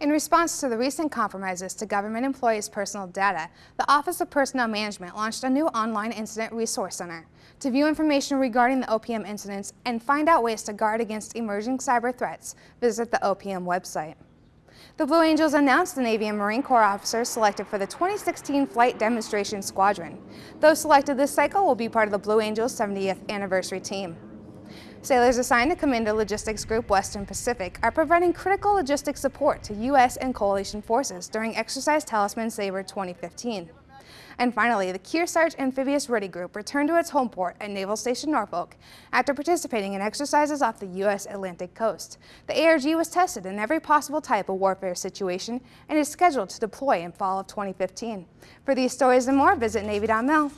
In response to the recent compromises to government employees' personal data, the Office of Personnel Management launched a new online incident resource center. To view information regarding the OPM incidents and find out ways to guard against emerging cyber threats, visit the OPM website. The Blue Angels announced the Navy and Marine Corps officers selected for the 2016 Flight Demonstration Squadron. Those selected this cycle will be part of the Blue Angels 70th anniversary team. Sailors assigned to Commander Logistics Group Western Pacific are providing critical logistics support to U.S. and coalition forces during Exercise Talisman Sabre 2015. And finally, the Kearsarge Amphibious Ready Group returned to its home port at Naval Station Norfolk after participating in exercises off the U.S. Atlantic coast. The ARG was tested in every possible type of warfare situation and is scheduled to deploy in fall of 2015. For these stories and more, visit Navy.mil.